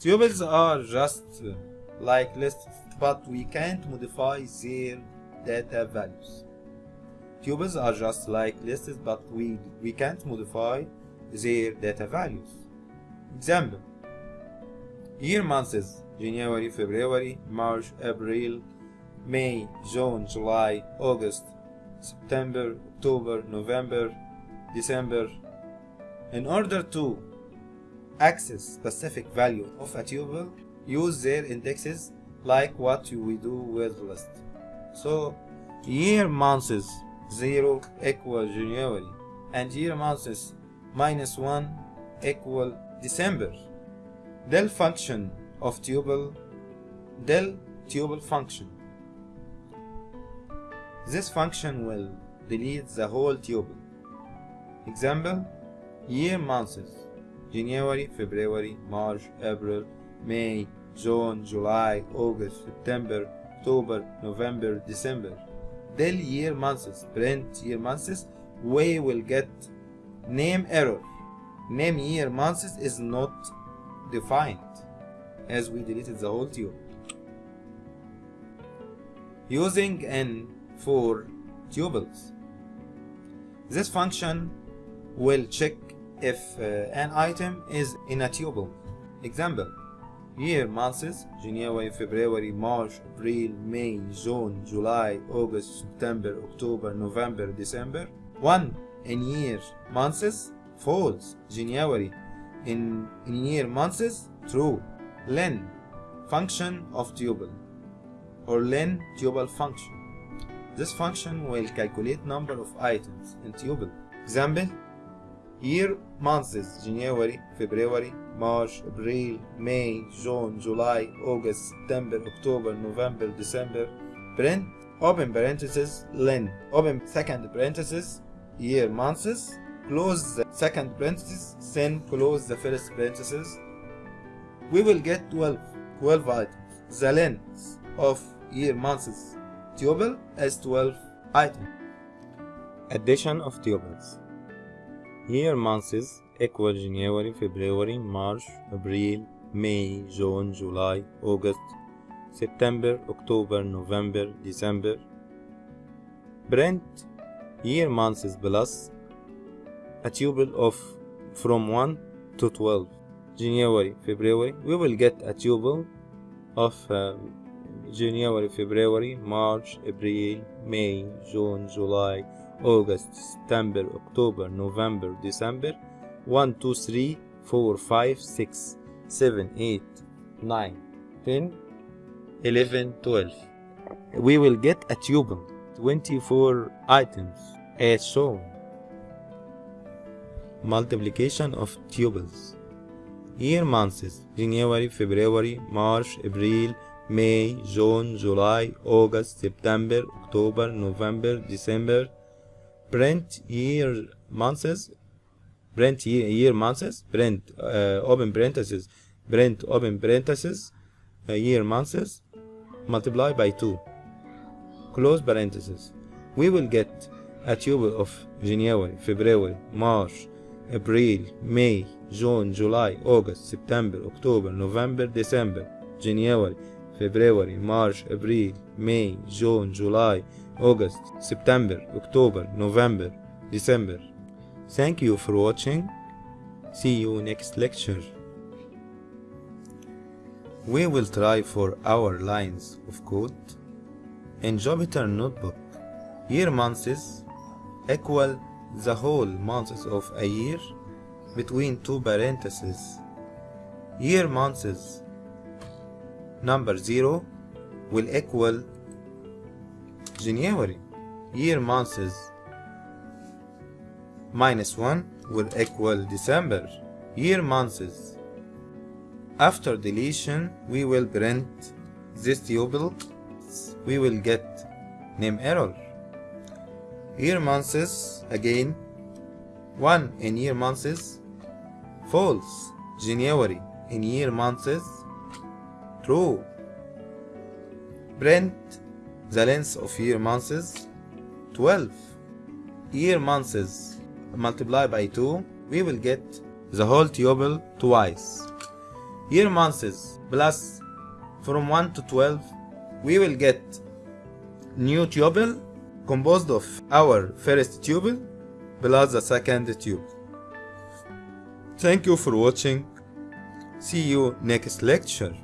Tuples are just like lists, but we can't modify their data values. Tuples are just like lists, but we, we can't modify their data values. Example Year months January, February, March, April, May, June, July, August, September, October, November, December. In order to access specific value of a tuple, use their indexes like what we do with list. So year months 0 equal January and year months minus 1 equal December. Del function of tuple del tuple function. This function will delete the whole tuple. Example year months January, February, March, April, May, June, July, August, September, October, November, December. Del year months, print year months, we will get name error. Name year months is not defined as we deleted the whole tuple. Using in for tuples. This function will check if uh, an item is in a tuple. Example year months January, February, March, April, May, June, July, August, September, October, November, December. 1 in year months false January. In, in year months true. Len function of tuple or len tuple function. This function will calculate number of items in tuple example year months January, February, March, April, May, June, July, August, September, October, November, December. Print open parenthesis len open second parenthesis year months close the second parenthesis then close the first parenthesis. We will get 12 12 items. The length of year months tuple is 12 items. Addition of tuples. Year months equal January, February, March, April, May, June, July, August, September, October, November, December. Print year months plus a tuple of from 1 to 12. January, February, we will get a tuple of uh, January, February, March, April, May, June, July, August, September, October, November, December, 1, 2, 3, 4, 5, 6, 7, 8, 9, 10, 11, 12. We will get a tuple, 24 items, as shown. Multiplication of tuples. Year months January, February, March, April, May, June, July, August, September, October, November, December, print year months print year, year months print uh, open parentheses, print open parentheses, uh, year months multiply by 2 close parentheses. we will get a tuple of January, February, March, April, May, June, July, August, September, October, November, December, January, February, March, April, May, June, July, August, September, October, November, December. Thank you for watching. See you next lecture. We will try for our lines of code. In Jupyter Notebook, year months equal the whole months of a year between two parentheses. Year months number 0 will equal January. Year months minus 1 will equal December. Year months. After deletion, we will print this tuple. We will get name error. Year months again. 1 in year months. False. January in year months. True. Print the length of year months 12 year months multiplied by 2 we will get the whole tuple twice. Year months plus from 1 to 12 we will get new tuple composed of our first tuple plus the second tuple thank you for watching. See you next lecture